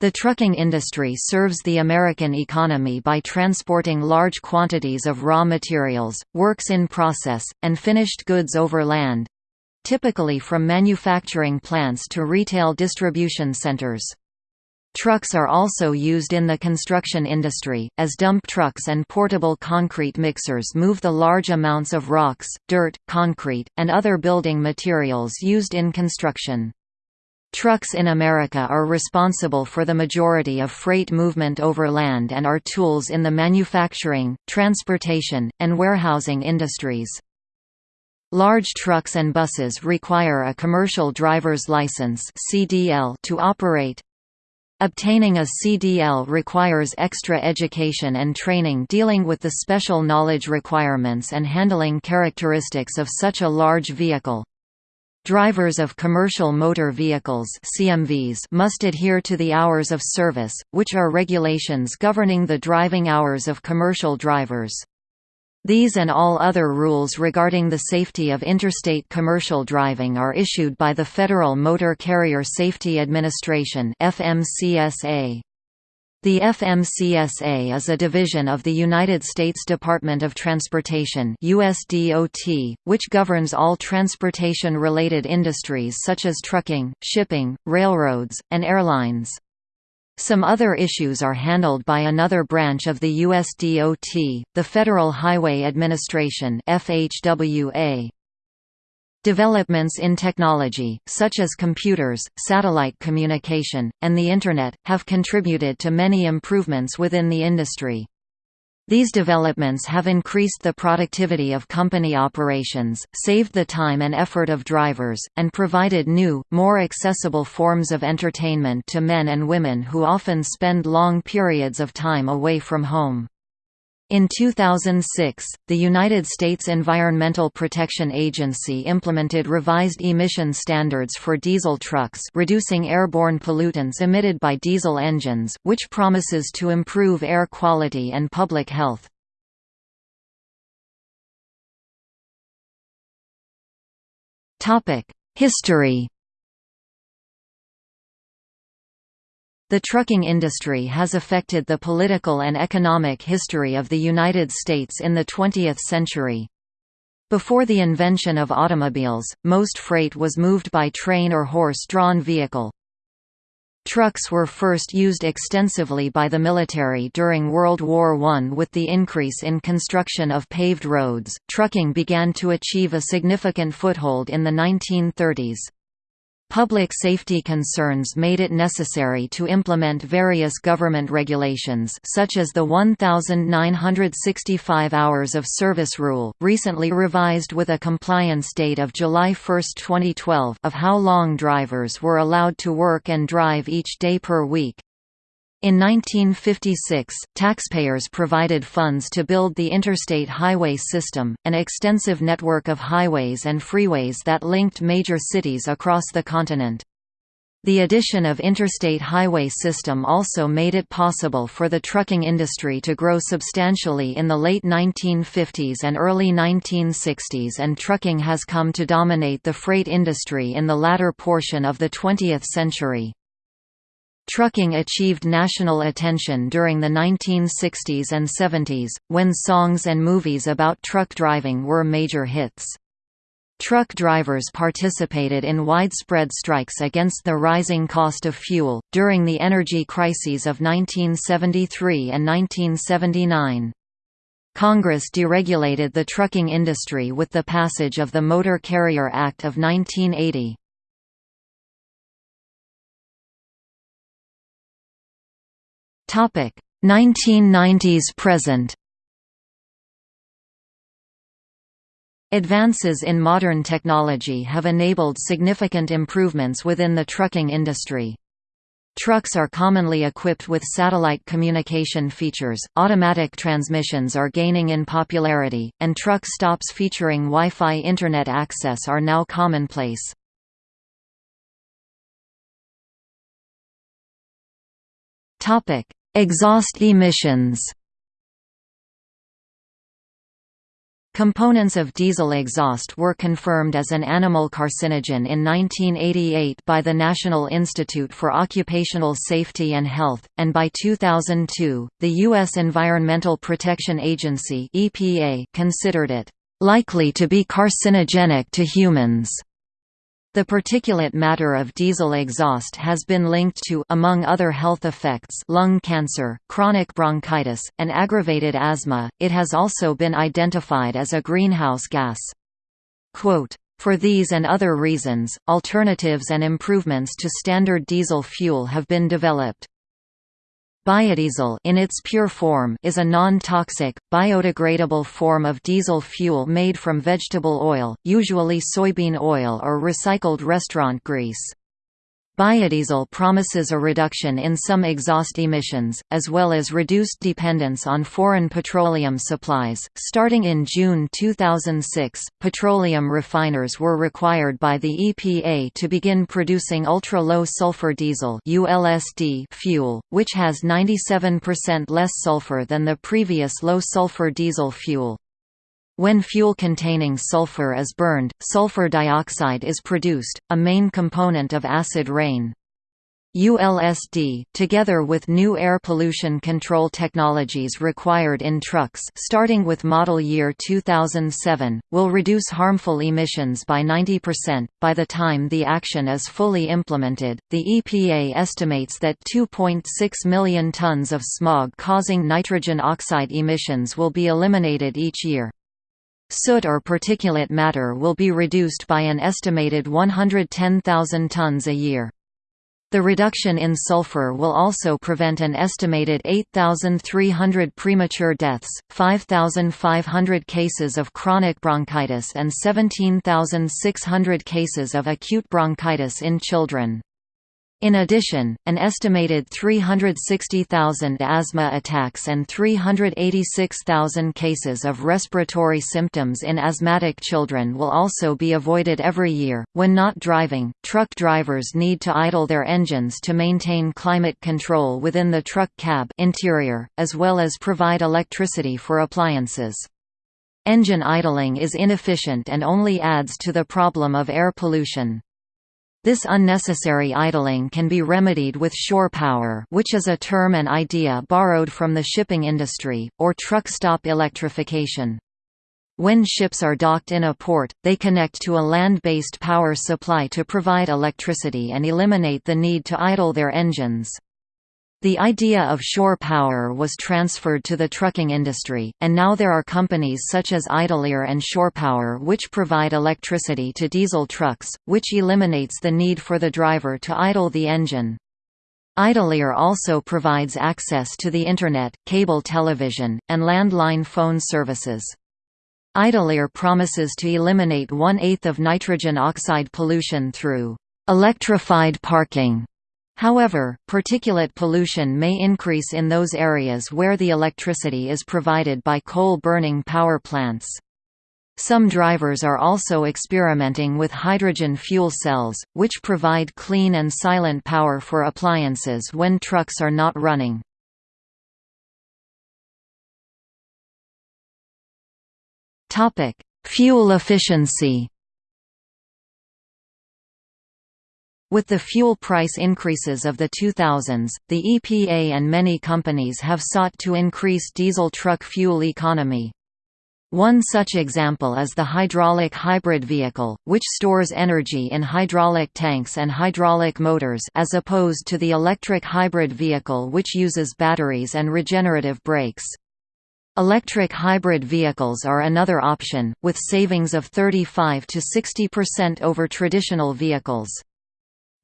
The trucking industry serves the American economy by transporting large quantities of raw materials, works in process, and finished goods over land—typically from manufacturing plants to retail distribution centers. Trucks are also used in the construction industry, as dump trucks and portable concrete mixers move the large amounts of rocks, dirt, concrete, and other building materials used in construction. Trucks in America are responsible for the majority of freight movement over land and are tools in the manufacturing, transportation, and warehousing industries. Large trucks and buses require a commercial driver's license to operate. Obtaining a CDL requires extra education and training dealing with the special knowledge requirements and handling characteristics of such a large vehicle. Drivers of commercial motor vehicles CMVs must adhere to the hours of service, which are regulations governing the driving hours of commercial drivers. These and all other rules regarding the safety of interstate commercial driving are issued by the Federal Motor Carrier Safety Administration FMCSA. The FMCSA is a division of the United States Department of Transportation USDOT, which governs all transportation-related industries such as trucking, shipping, railroads, and airlines. Some other issues are handled by another branch of the USDOT, the Federal Highway Administration FHWA. Developments in technology, such as computers, satellite communication, and the Internet, have contributed to many improvements within the industry. These developments have increased the productivity of company operations, saved the time and effort of drivers, and provided new, more accessible forms of entertainment to men and women who often spend long periods of time away from home. In 2006, the United States Environmental Protection Agency implemented revised emission standards for diesel trucks reducing airborne pollutants emitted by diesel engines, which promises to improve air quality and public health. History The trucking industry has affected the political and economic history of the United States in the 20th century. Before the invention of automobiles, most freight was moved by train or horse-drawn vehicle. Trucks were first used extensively by the military during World War I. With the increase in construction of paved roads, trucking began to achieve a significant foothold in the 1930s. Public safety concerns made it necessary to implement various government regulations such as the 1,965 hours of service rule, recently revised with a compliance date of July 1, 2012 of how long drivers were allowed to work and drive each day per week. In 1956, taxpayers provided funds to build the Interstate Highway System, an extensive network of highways and freeways that linked major cities across the continent. The addition of Interstate Highway System also made it possible for the trucking industry to grow substantially in the late 1950s and early 1960s and trucking has come to dominate the freight industry in the latter portion of the 20th century. Trucking achieved national attention during the 1960s and 70s, when songs and movies about truck driving were major hits. Truck drivers participated in widespread strikes against the rising cost of fuel, during the energy crises of 1973 and 1979. Congress deregulated the trucking industry with the passage of the Motor Carrier Act of 1980. 1990s present Advances in modern technology have enabled significant improvements within the trucking industry. Trucks are commonly equipped with satellite communication features, automatic transmissions are gaining in popularity, and truck stops featuring Wi-Fi Internet access are now commonplace. Exhaust emissions Components of diesel exhaust were confirmed as an animal carcinogen in 1988 by the National Institute for Occupational Safety and Health, and by 2002, the U.S. Environmental Protection Agency (EPA) considered it likely to be carcinogenic to humans. The particulate matter of diesel exhaust has been linked to among other health effects lung cancer, chronic bronchitis, and aggravated asthma. It has also been identified as a greenhouse gas. Quote, for these and other reasons, alternatives and improvements to standard diesel fuel have been developed. Biodiesel in its pure form is a non-toxic, biodegradable form of diesel fuel made from vegetable oil, usually soybean oil or recycled restaurant grease. Biodiesel promises a reduction in some exhaust emissions, as well as reduced dependence on foreign petroleum supplies. Starting in June 2006, petroleum refiners were required by the EPA to begin producing ultra low sulfur diesel (ULSD) fuel, which has 97% less sulfur than the previous low sulfur diesel fuel. When fuel containing sulfur is burned, sulfur dioxide is produced, a main component of acid rain. ULSD, together with new air pollution control technologies required in trucks starting with model year 2007, will reduce harmful emissions by 90%. By the time the action is fully implemented, the EPA estimates that 2.6 million tons of smog causing nitrogen oxide emissions will be eliminated each year. Soot or particulate matter will be reduced by an estimated 110,000 tons a year. The reduction in sulfur will also prevent an estimated 8,300 premature deaths, 5,500 cases of chronic bronchitis and 17,600 cases of acute bronchitis in children. In addition, an estimated 360,000 asthma attacks and 386,000 cases of respiratory symptoms in asthmatic children will also be avoided every year. When not driving, truck drivers need to idle their engines to maintain climate control within the truck cab interior, as well as provide electricity for appliances. Engine idling is inefficient and only adds to the problem of air pollution. This unnecessary idling can be remedied with shore power which is a term and idea borrowed from the shipping industry, or truck stop electrification. When ships are docked in a port, they connect to a land-based power supply to provide electricity and eliminate the need to idle their engines. The idea of shore power was transferred to the trucking industry, and now there are companies such as IdleAire and ShorePower which provide electricity to diesel trucks, which eliminates the need for the driver to idle the engine. IdleAire also provides access to the Internet, cable television, and landline phone services. IdleAire promises to eliminate one-eighth of nitrogen oxide pollution through electrified parking However, particulate pollution may increase in those areas where the electricity is provided by coal-burning power plants. Some drivers are also experimenting with hydrogen fuel cells, which provide clean and silent power for appliances when trucks are not running. Fuel efficiency With the fuel price increases of the 2000s, the EPA and many companies have sought to increase diesel truck fuel economy. One such example is the hydraulic hybrid vehicle, which stores energy in hydraulic tanks and hydraulic motors as opposed to the electric hybrid vehicle which uses batteries and regenerative brakes. Electric hybrid vehicles are another option, with savings of 35 to 60% over traditional vehicles.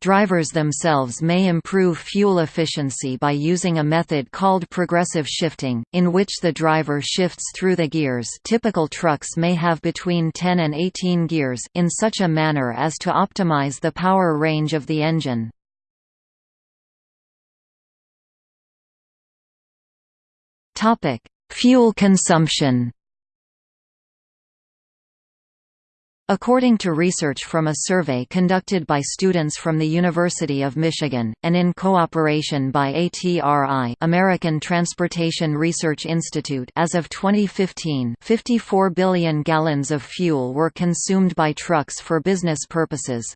Drivers themselves may improve fuel efficiency by using a method called progressive shifting, in which the driver shifts through the gears typical trucks may have between 10 and 18 gears in such a manner as to optimize the power range of the engine. Fuel consumption According to research from a survey conducted by students from the University of Michigan, and in cooperation by ATRI American Transportation Research Institute as of 2015 54 billion gallons of fuel were consumed by trucks for business purposes.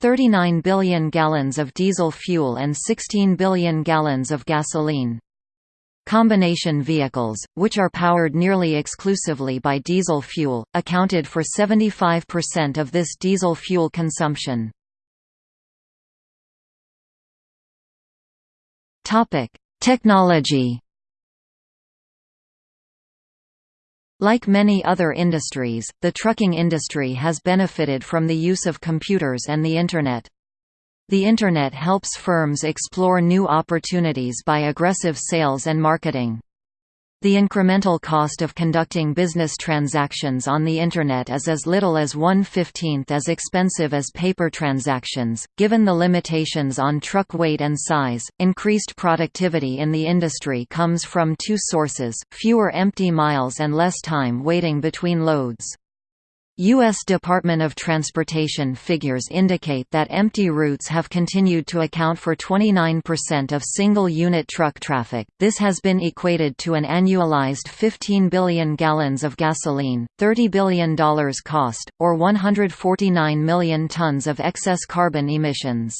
39 billion gallons of diesel fuel and 16 billion gallons of gasoline. Combination vehicles, which are powered nearly exclusively by diesel fuel, accounted for 75% of this diesel fuel consumption. Technology Like many other industries, the trucking industry has benefited from the use of computers and the Internet. The Internet helps firms explore new opportunities by aggressive sales and marketing. The incremental cost of conducting business transactions on the Internet is as little as one-fifteenth as expensive as paper transactions. Given the limitations on truck weight and size, increased productivity in the industry comes from two sources, fewer empty miles and less time waiting between loads. U.S. Department of Transportation figures indicate that empty routes have continued to account for 29% of single-unit truck traffic. This has been equated to an annualized 15 billion gallons of gasoline, $30 billion cost, or 149 million tons of excess carbon emissions.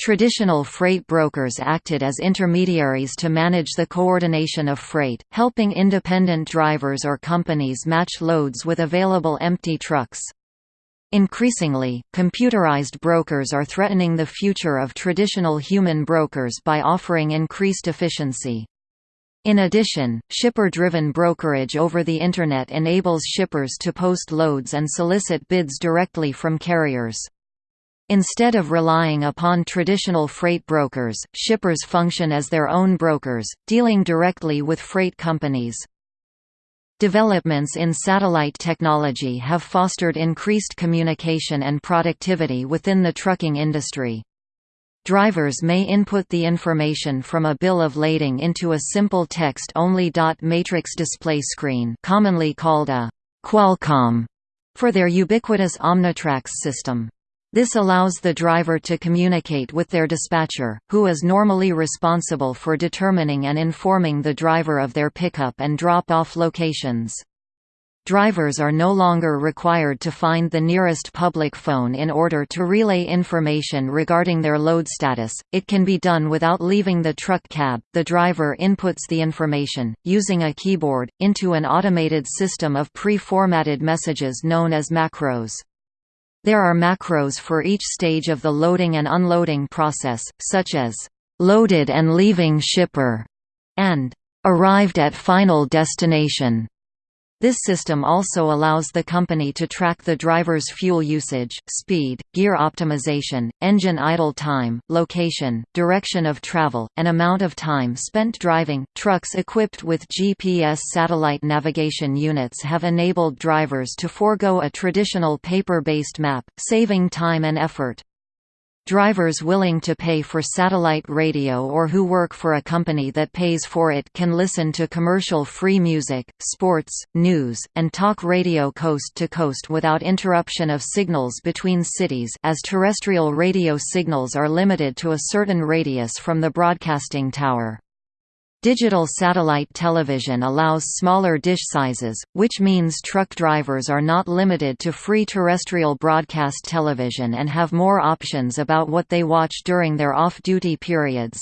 Traditional freight brokers acted as intermediaries to manage the coordination of freight, helping independent drivers or companies match loads with available empty trucks. Increasingly, computerized brokers are threatening the future of traditional human brokers by offering increased efficiency. In addition, shipper-driven brokerage over the Internet enables shippers to post loads and solicit bids directly from carriers. Instead of relying upon traditional freight brokers, shippers function as their own brokers, dealing directly with freight companies. Developments in satellite technology have fostered increased communication and productivity within the trucking industry. Drivers may input the information from a bill of lading into a simple text-only dot matrix display screen commonly called a Qualcomm for their ubiquitous OmniTRACS system. This allows the driver to communicate with their dispatcher, who is normally responsible for determining and informing the driver of their pickup and drop-off locations. Drivers are no longer required to find the nearest public phone in order to relay information regarding their load status, it can be done without leaving the truck cab. The driver inputs the information, using a keyboard, into an automated system of pre-formatted messages known as macros. There are macros for each stage of the loading and unloading process, such as loaded and leaving shipper and arrived at final destination. This system also allows the company to track the driver's fuel usage, speed, gear optimization, engine idle time, location, direction of travel, and amount of time spent driving. Trucks equipped with GPS satellite navigation units have enabled drivers to forego a traditional paper-based map, saving time and effort. Drivers willing to pay for satellite radio or who work for a company that pays for it can listen to commercial-free music, sports, news, and talk radio coast to coast without interruption of signals between cities as terrestrial radio signals are limited to a certain radius from the broadcasting tower. Digital satellite television allows smaller dish sizes, which means truck drivers are not limited to free terrestrial broadcast television and have more options about what they watch during their off-duty periods.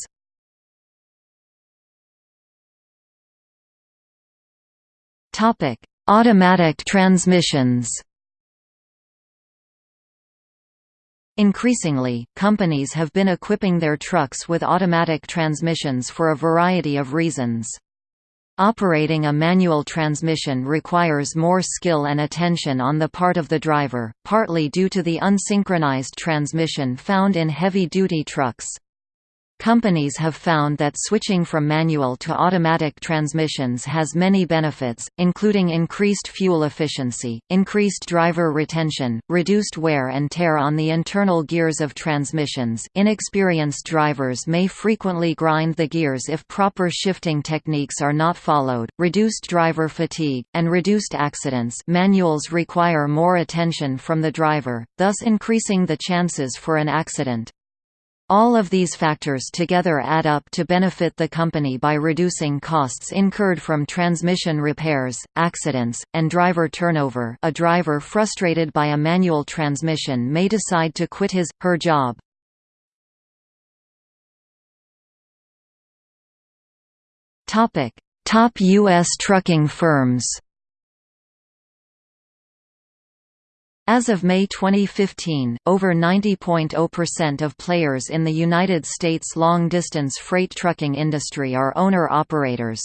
Automatic transmissions Increasingly, companies have been equipping their trucks with automatic transmissions for a variety of reasons. Operating a manual transmission requires more skill and attention on the part of the driver, partly due to the unsynchronized transmission found in heavy-duty trucks. Companies have found that switching from manual to automatic transmissions has many benefits, including increased fuel efficiency, increased driver retention, reduced wear and tear on the internal gears of transmissions. Inexperienced drivers may frequently grind the gears if proper shifting techniques are not followed, reduced driver fatigue, and reduced accidents. Manuals require more attention from the driver, thus increasing the chances for an accident. All of these factors together add up to benefit the company by reducing costs incurred from transmission repairs, accidents, and driver turnover a driver frustrated by a manual transmission may decide to quit his, her job. Top U.S. trucking firms As of May 2015, over 90.0% of players in the United States long-distance freight trucking industry are owner-operators.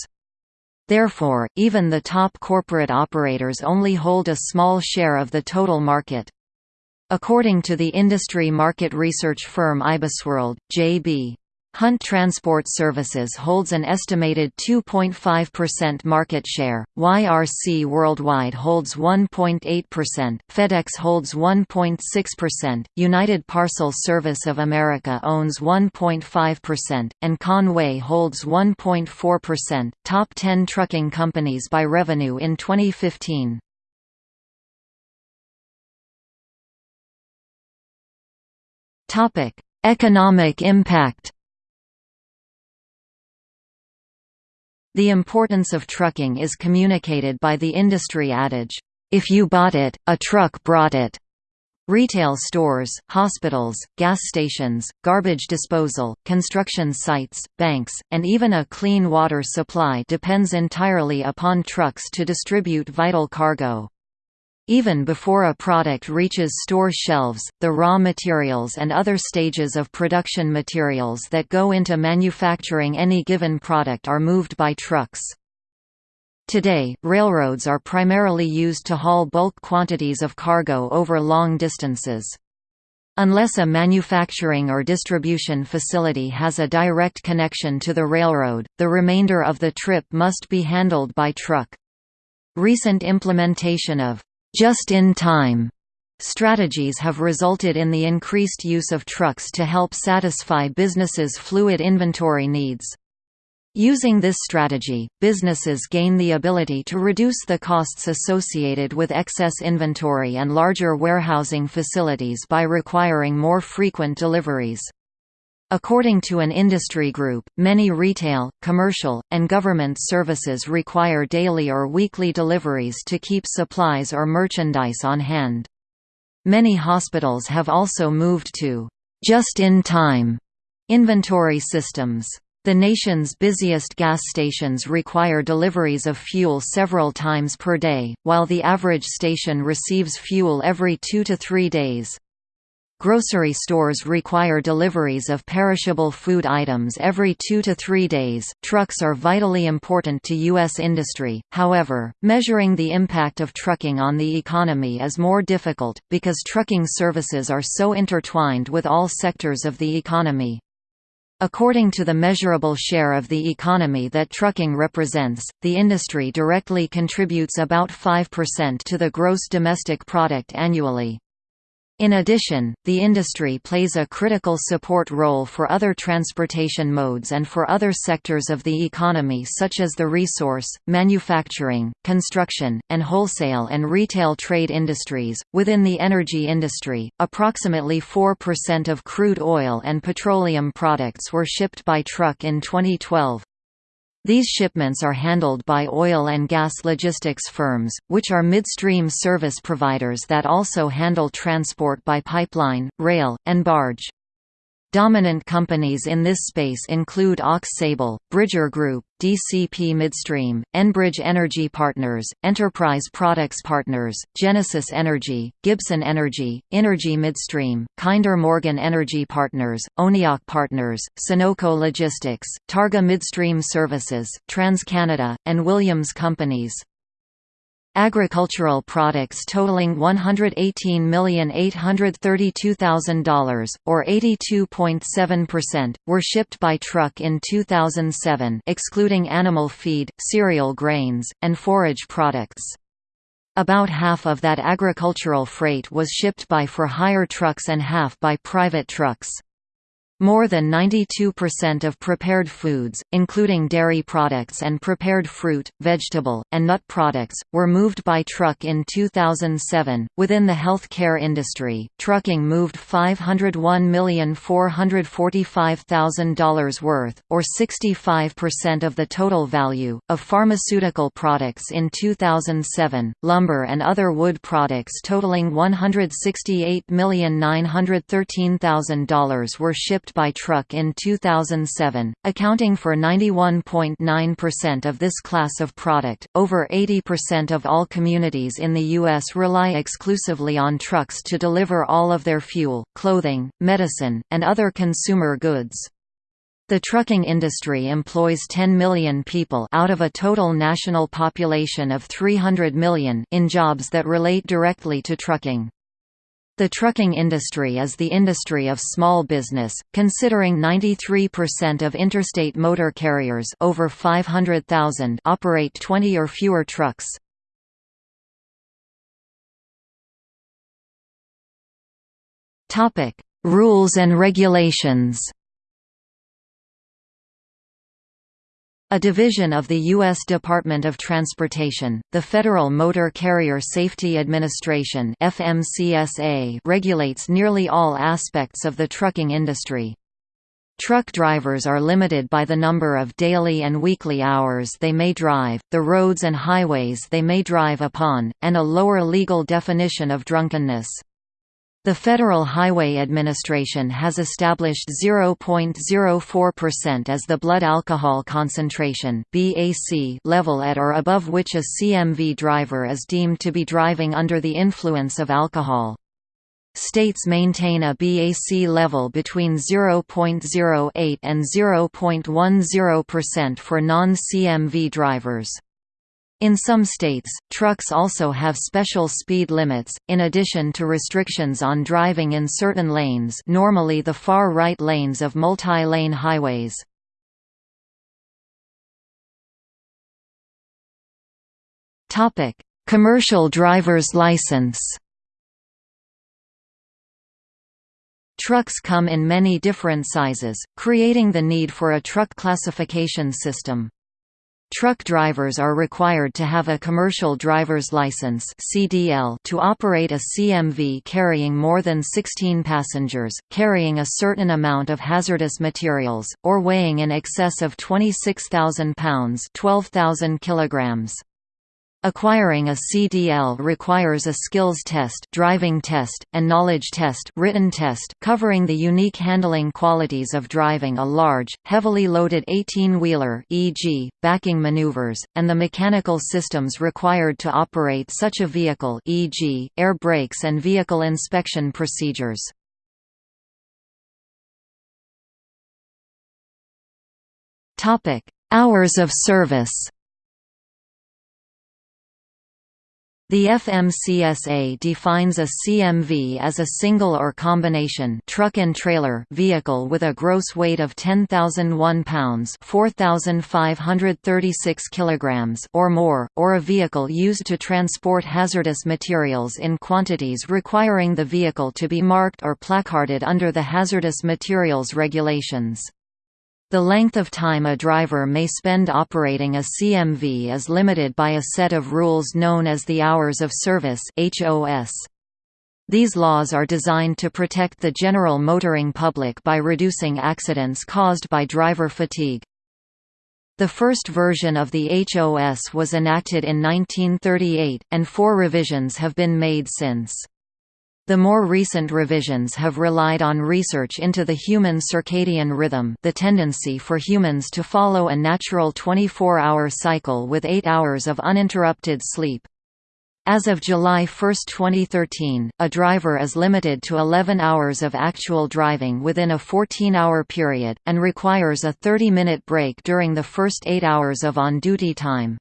Therefore, even the top corporate operators only hold a small share of the total market. According to the industry market research firm IBISWorld, J.B. Hunt Transport Services holds an estimated 2.5% market share, YRC Worldwide holds 1.8%, FedEx holds 1.6%, United Parcel Service of America owns 1.5%, and Con-way holds 1.4%. Top 10 trucking companies by revenue in 2015. Topic: Economic impact The importance of trucking is communicated by the industry adage, "'If you bought it, a truck brought it'". Retail stores, hospitals, gas stations, garbage disposal, construction sites, banks, and even a clean water supply depends entirely upon trucks to distribute vital cargo. Even before a product reaches store shelves, the raw materials and other stages of production materials that go into manufacturing any given product are moved by trucks. Today, railroads are primarily used to haul bulk quantities of cargo over long distances. Unless a manufacturing or distribution facility has a direct connection to the railroad, the remainder of the trip must be handled by truck. Recent implementation of just-in-time strategies have resulted in the increased use of trucks to help satisfy businesses' fluid inventory needs. Using this strategy, businesses gain the ability to reduce the costs associated with excess inventory and larger warehousing facilities by requiring more frequent deliveries. According to an industry group, many retail, commercial, and government services require daily or weekly deliveries to keep supplies or merchandise on hand. Many hospitals have also moved to just-in-time inventory systems. The nation's busiest gas stations require deliveries of fuel several times per day, while the average station receives fuel every two to three days. Grocery stores require deliveries of perishable food items every two to three days. Trucks are vitally important to U.S. industry, however, measuring the impact of trucking on the economy is more difficult, because trucking services are so intertwined with all sectors of the economy. According to the measurable share of the economy that trucking represents, the industry directly contributes about 5% to the gross domestic product annually. In addition, the industry plays a critical support role for other transportation modes and for other sectors of the economy such as the resource, manufacturing, construction, and wholesale and retail trade industries. Within the energy industry, approximately 4% of crude oil and petroleum products were shipped by truck in 2012. These shipments are handled by oil and gas logistics firms, which are midstream service providers that also handle transport by pipeline, rail, and barge. Dominant companies in this space include Aux Sable, Bridger Group, DCP Midstream, Enbridge Energy Partners, Enterprise Products Partners, Genesis Energy, Gibson Energy, Inergy Midstream, Kinder Morgan Energy Partners, ONEOK Partners, Sunoco Logistics, Targa Midstream Services, TransCanada, and Williams Companies. Agricultural products totaling $118,832,000, or 82.7%, were shipped by truck in 2007 excluding animal feed, cereal grains, and forage products. About half of that agricultural freight was shipped by for-hire trucks and half by private trucks. More than 92% of prepared foods, including dairy products and prepared fruit, vegetable, and nut products, were moved by truck in 2007. Within the healthcare industry, trucking moved $501,445,000 worth, or 65% of the total value, of pharmaceutical products in 2007. Lumber and other wood products totaling $168,913,000 were shipped by truck in 2007, accounting for 91.9% of this class of product. Over 80% of all communities in the U.S. rely exclusively on trucks to deliver all of their fuel, clothing, medicine, and other consumer goods. The trucking industry employs 10 million people out of a total national population of 300 million in jobs that relate directly to trucking. The trucking industry is the industry of small business, considering 93% of interstate motor carriers over 500,000 operate 20 or fewer trucks. Rules and regulations A division of the U.S. Department of Transportation, the Federal Motor Carrier Safety Administration FMCSA regulates nearly all aspects of the trucking industry. Truck drivers are limited by the number of daily and weekly hours they may drive, the roads and highways they may drive upon, and a lower legal definition of drunkenness. The Federal Highway Administration has established 0.04% as the blood alcohol concentration (BAC) level at or above which a CMV driver is deemed to be driving under the influence of alcohol. States maintain a BAC level between 0.08 and 0.10% for non-CMV drivers. In some states, trucks also have special speed limits, in addition to restrictions on driving in certain lanes normally the far right lanes of multi-lane highways. Commercial driver's license Trucks come in many different sizes, creating the need for a truck classification system. Truck drivers are required to have a commercial driver's license (CDL) to operate a CMV carrying more than 16 passengers, carrying a certain amount of hazardous materials, or weighing in excess of 26,000 pounds (12,000 kilograms). Acquiring a CDL requires a skills test, driving test, and knowledge test, written test covering the unique handling qualities of driving a large, heavily loaded 18-wheeler e.g., backing maneuvers, and the mechanical systems required to operate such a vehicle e.g., air brakes and vehicle inspection procedures. Topic: Hours of service The FMCSA defines a CMV as a single or combination truck and trailer vehicle with a gross weight of 10,001 pounds (4,536 kilograms) or more, or a vehicle used to transport hazardous materials in quantities requiring the vehicle to be marked or placarded under the hazardous materials regulations. The length of time a driver may spend operating a CMV is limited by a set of rules known as the Hours of Service. These laws are designed to protect the general motoring public by reducing accidents caused by driver fatigue. The first version of the HOS was enacted in 1938, and four revisions have been made since. The more recent revisions have relied on research into the human circadian rhythm the tendency for humans to follow a natural 24-hour cycle with 8 hours of uninterrupted sleep. As of July 1, 2013, a driver is limited to 11 hours of actual driving within a 14-hour period, and requires a 30-minute break during the first 8 hours of on-duty time.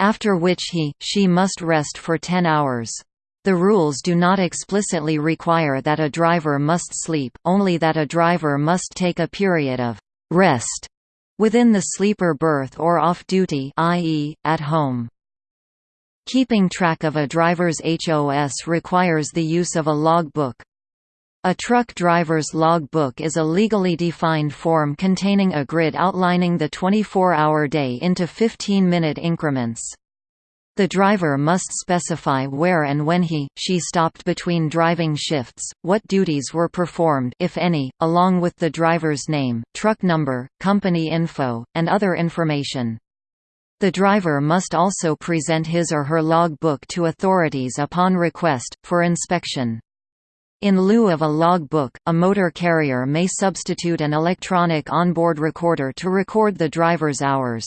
after which he, she must rest for 10 hours. The rules do not explicitly require that a driver must sleep, only that a driver must take a period of rest within the sleeper berth or off-duty i.e., at home. Keeping track of a driver's HOS requires the use of a logbook. A truck driver's logbook is a legally defined form containing a grid outlining the 24-hour day into 15-minute increments. The driver must specify where and when he, she stopped between driving shifts, what duties were performed if any, along with the driver's name, truck number, company info, and other information. The driver must also present his or her log book to authorities upon request, for inspection. In lieu of a log book, a motor carrier may substitute an electronic onboard recorder to record the driver's hours.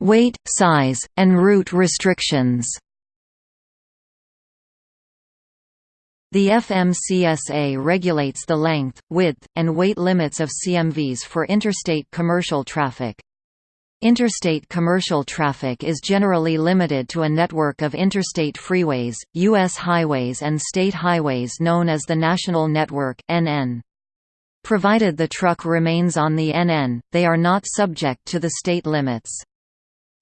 Weight, size, and route restrictions The FMCSA regulates the length, width, and weight limits of CMVs for interstate commercial traffic. Interstate commercial traffic is generally limited to a network of interstate freeways, U.S. highways and state highways known as the National Network NN. Provided the truck remains on the NN, they are not subject to the state limits.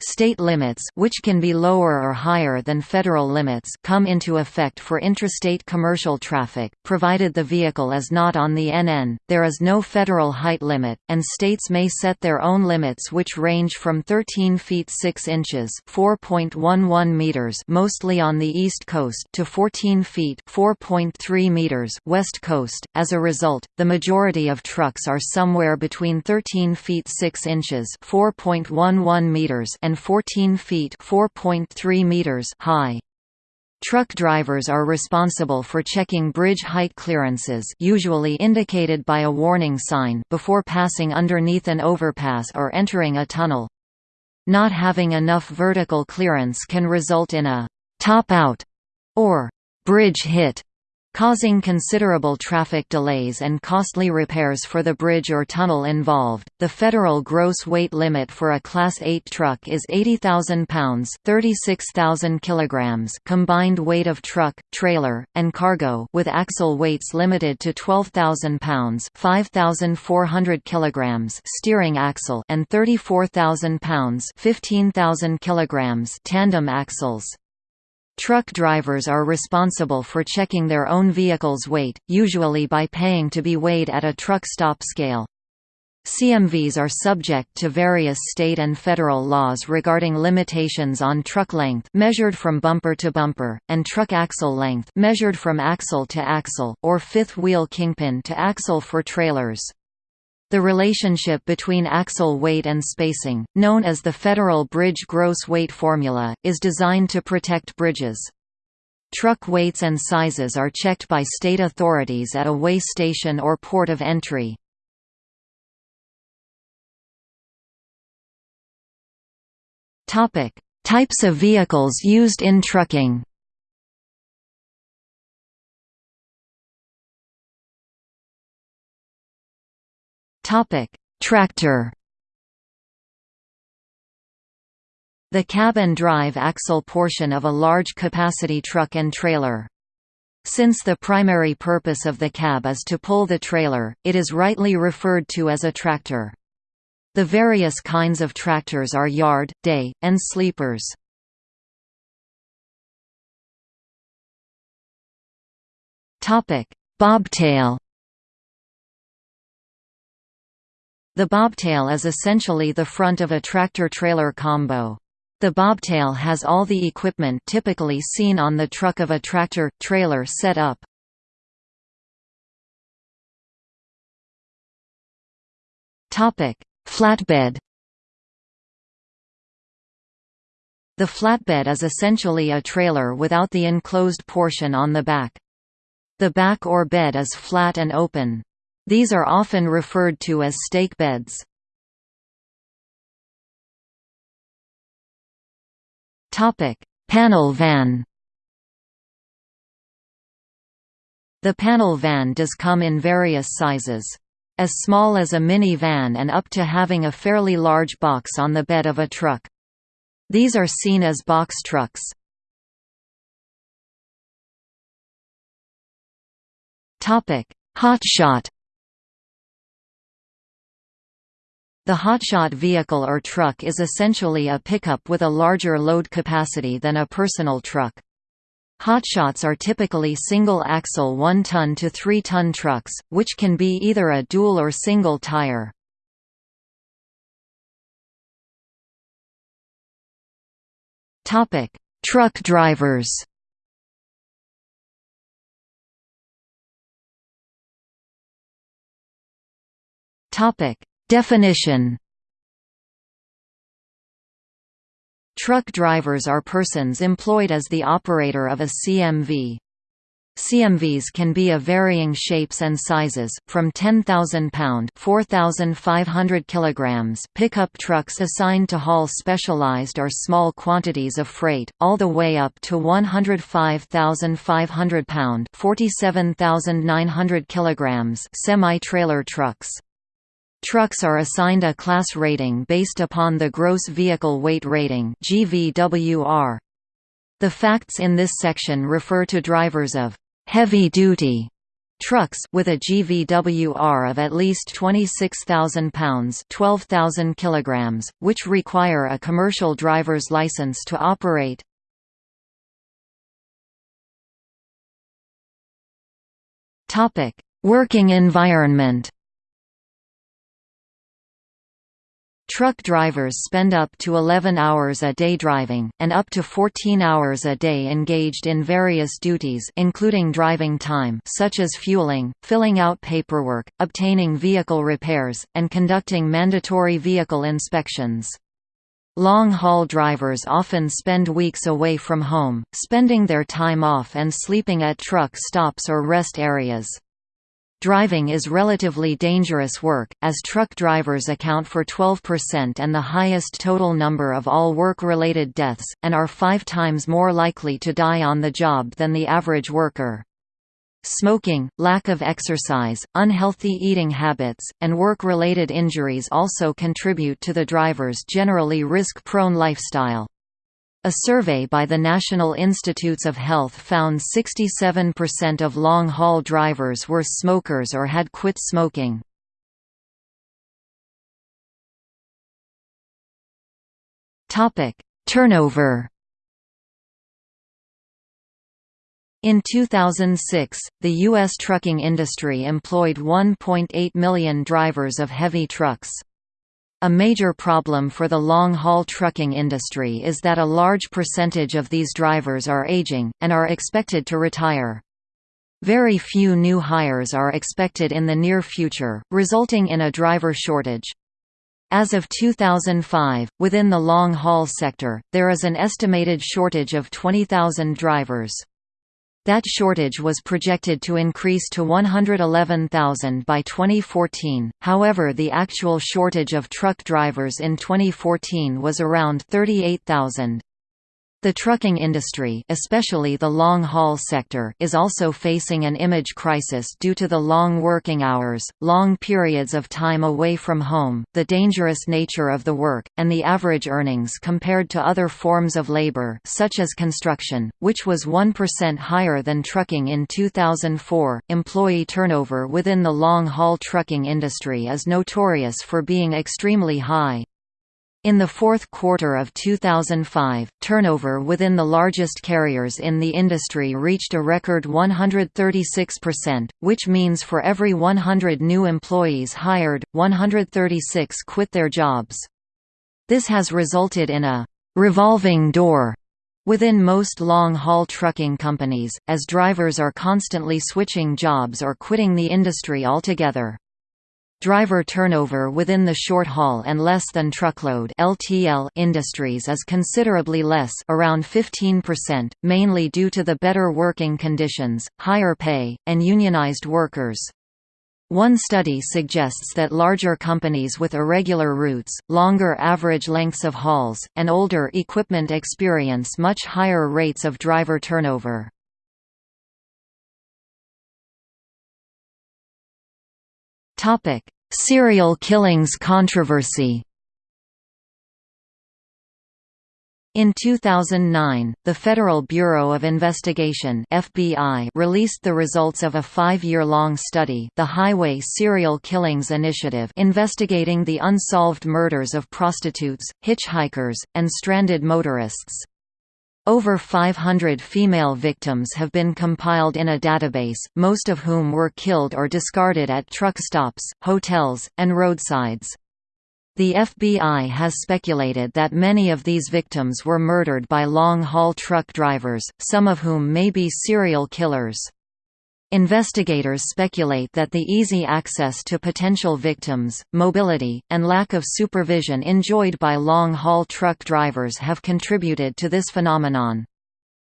State limits which can be lower or higher than federal limits come into effect for intrastate commercial traffic, provided the vehicle is not on the NN, there is no federal height limit, and states may set their own limits which range from 13 feet 6 inches 4.11 meters mostly on the east coast to 14 feet 4.3 meters west coast. As a result, the majority of trucks are somewhere between 13 feet 6 inches 4.11 meters and and 14 feet (4.3 meters) high. Truck drivers are responsible for checking bridge height clearances usually indicated by a warning sign before passing underneath an overpass or entering a tunnel. Not having enough vertical clearance can result in a «top out» or «bridge hit» causing considerable traffic delays and costly repairs for the bridge or tunnel involved. The federal gross weight limit for a Class 8 truck is 80,000 pounds (36,000 kilograms) combined weight of truck, trailer, and cargo, with axle weights limited to 12,000 pounds (5,400 kilograms) steering axle and 34,000 pounds (15,000 kilograms) tandem axles. Truck drivers are responsible for checking their own vehicle's weight, usually by paying to be weighed at a truck stop scale. CMVs are subject to various state and federal laws regarding limitations on truck length measured from bumper to bumper, and truck axle length measured from axle to axle, or fifth wheel kingpin to axle for trailers. The relationship between axle weight and spacing, known as the Federal Bridge Gross Weight Formula, is designed to protect bridges. Truck weights and sizes are checked by state authorities at a weigh station or port of entry. Types of vehicles used in trucking Topic: Tractor. The cab and drive axle portion of a large capacity truck and trailer. Since the primary purpose of the cab is to pull the trailer, it is rightly referred to as a tractor. The various kinds of tractors are yard, day, and sleepers. Bobtail The bobtail is essentially the front of a tractor-trailer combo. The bobtail has all the equipment typically seen on the truck of a tractor-trailer set up. Flatbed The flatbed is essentially a trailer without the enclosed portion on the back. The back or bed is flat and open. These are often referred to as stake beds. Panel van The panel van does come in various sizes. as small as a mini-van and up to having a fairly large box on the bed of a truck. These are seen as box trucks. Hotshot The hotshot vehicle or truck is essentially a pickup with a larger load capacity than a personal truck. Hotshots are typically single-axle 1-ton to 3-ton trucks, which can be either a dual or single tire. Truck drivers Topic: Definition Truck drivers are persons employed as the operator of a CMV. CMVs can be of varying shapes and sizes, from 10,000 pound (4,500 kilograms) pickup trucks assigned to haul specialized or small quantities of freight, all the way up to 105,500 pound (47,900 kilograms) semi-trailer trucks. Trucks are assigned a class rating based upon the Gross Vehicle Weight Rating. The facts in this section refer to drivers of heavy-duty trucks with a GVWR of at least 26,000 pounds 12,000 kilograms, which require a commercial driver's license to operate. Working environment Truck drivers spend up to 11 hours a day driving, and up to 14 hours a day engaged in various duties including driving time such as fueling, filling out paperwork, obtaining vehicle repairs, and conducting mandatory vehicle inspections. Long-haul drivers often spend weeks away from home, spending their time off and sleeping at truck stops or rest areas. Driving is relatively dangerous work, as truck drivers account for 12% and the highest total number of all work-related deaths, and are five times more likely to die on the job than the average worker. Smoking, lack of exercise, unhealthy eating habits, and work-related injuries also contribute to the driver's generally risk-prone lifestyle. A survey by the National Institutes of Health found 67% of long-haul drivers were smokers or had quit smoking. Turnover In 2006, the U.S. trucking industry employed 1.8 million drivers of heavy trucks. A major problem for the long-haul trucking industry is that a large percentage of these drivers are aging, and are expected to retire. Very few new hires are expected in the near future, resulting in a driver shortage. As of 2005, within the long-haul sector, there is an estimated shortage of 20,000 drivers. That shortage was projected to increase to 111,000 by 2014, however the actual shortage of truck drivers in 2014 was around 38,000. The trucking industry especially the long-haul sector is also facing an image crisis due to the long working hours, long periods of time away from home, the dangerous nature of the work, and the average earnings compared to other forms of labor such as construction, which was 1% higher than trucking in 2004. Employee turnover within the long-haul trucking industry is notorious for being extremely high. In the fourth quarter of 2005, turnover within the largest carriers in the industry reached a record 136%, which means for every 100 new employees hired, 136 quit their jobs. This has resulted in a «revolving door» within most long-haul trucking companies, as drivers are constantly switching jobs or quitting the industry altogether. Driver turnover within the short haul and less than truckload (LTL) industries is considerably less, around 15%, mainly due to the better working conditions, higher pay, and unionized workers. One study suggests that larger companies with irregular routes, longer average lengths of hauls, and older equipment experience much higher rates of driver turnover. Serial killings controversy In 2009, the Federal Bureau of Investigation (FBI) released the results of a 5-year-long study, the Highway Serial Killings Initiative, investigating the unsolved murders of prostitutes, hitchhikers, and stranded motorists. Over 500 female victims have been compiled in a database, most of whom were killed or discarded at truck stops, hotels, and roadsides. The FBI has speculated that many of these victims were murdered by long-haul truck drivers, some of whom may be serial killers. Investigators speculate that the easy access to potential victims, mobility, and lack of supervision enjoyed by long-haul truck drivers have contributed to this phenomenon.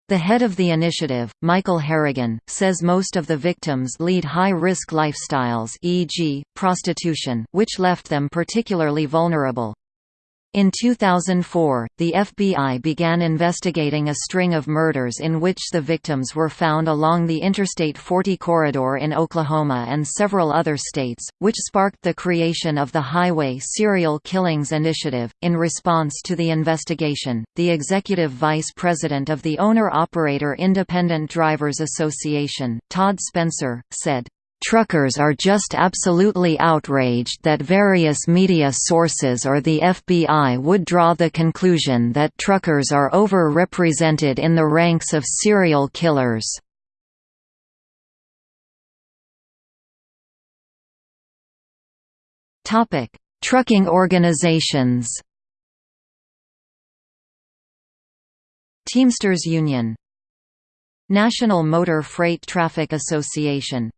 The head of the initiative, Michael Harrigan, says most of the victims lead high-risk lifestyles e.g., prostitution, which left them particularly vulnerable. In 2004, the FBI began investigating a string of murders in which the victims were found along the Interstate 40 corridor in Oklahoma and several other states, which sparked the creation of the Highway Serial Killings Initiative. In response to the investigation, the executive vice president of the Owner Operator Independent Drivers Association, Todd Spencer, said, Truckers are just absolutely outraged that various media sources or the FBI would draw the conclusion that truckers are over-represented in the ranks of serial killers. Trucking organizations. Teamsters Union. National Motor Freight Traffic Association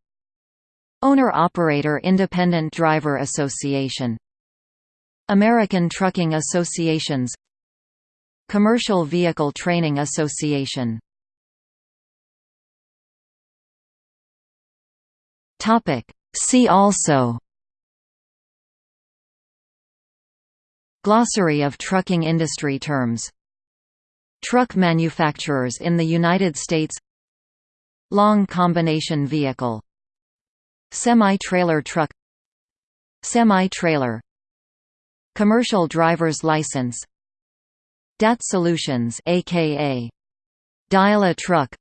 Owner-Operator Independent Driver Association American Trucking Associations Commercial Vehicle Training Association. See also Glossary of trucking industry terms Truck manufacturers in the United States Long combination vehicle Semi-trailer truck Semi-trailer Commercial driver's license DAT Solutions aka Dial a truck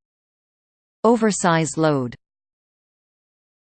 Oversize load